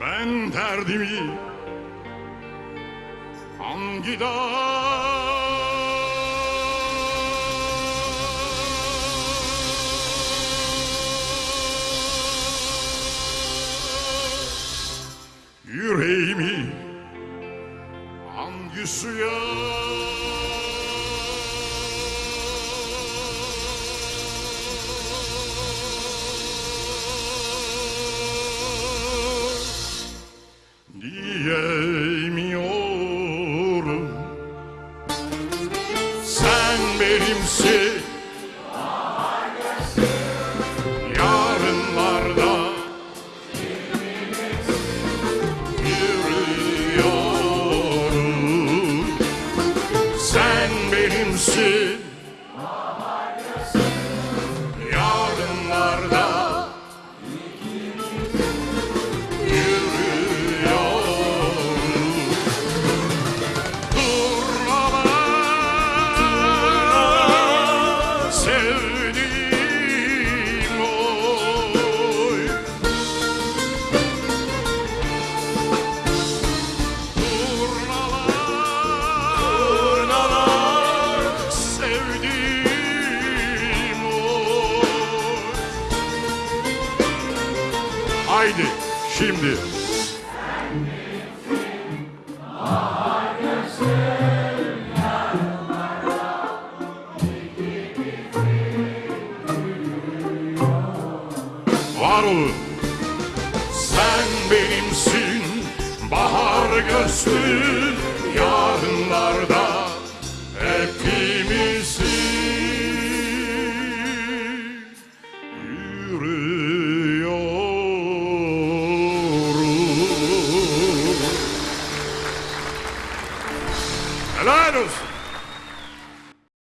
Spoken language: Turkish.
Ben derdimi hangi dağ Yüreğimi hangi suya benimsin Yarınlarda Yürüyorum. Sen benimsin Haydi şimdi var olun. Sen benimsin bahar gözlü yarınlarda ¡Alaros!